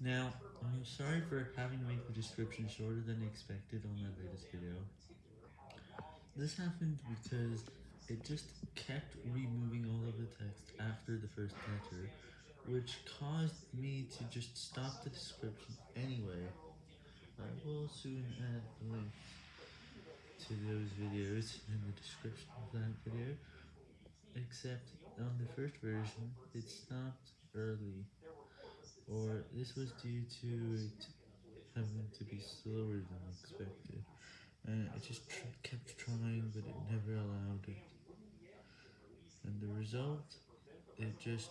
Now, I'm sorry for having to make the description shorter than expected on my latest video. This happened because it just kept removing all of the text after the first letter, which caused me to just stop the description anyway. I will soon add links to those videos in the description of that video, except on the first version, it stopped or this was due to it having to be slower than expected, and it just kept trying, but it never allowed it, and the result, it just.